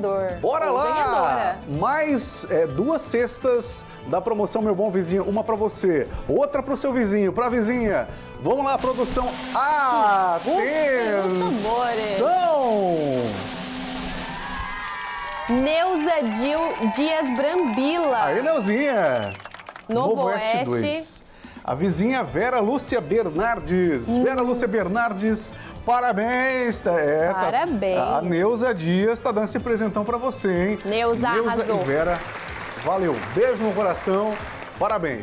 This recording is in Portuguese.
ganhador. Bora lá! ganhadora. Mais é, duas cestas da promoção Meu Bom Vizinho. Uma pra você, outra pro seu vizinho, pra vizinha. Vamos lá, produção. Atenção! Neuza Dil Dias Brambila. Aí, Neuzinha. Novo Oeste. 2. A vizinha Vera Lúcia Bernardes. Hum. Vera Lúcia Bernardes, parabéns. tá- É, tá- Parabéns. a Neuza Dias tá dando esse presentão pra você, hein? Neuza Neuza arrasou. e Vera, valeu. Beijo no coração, parabéns.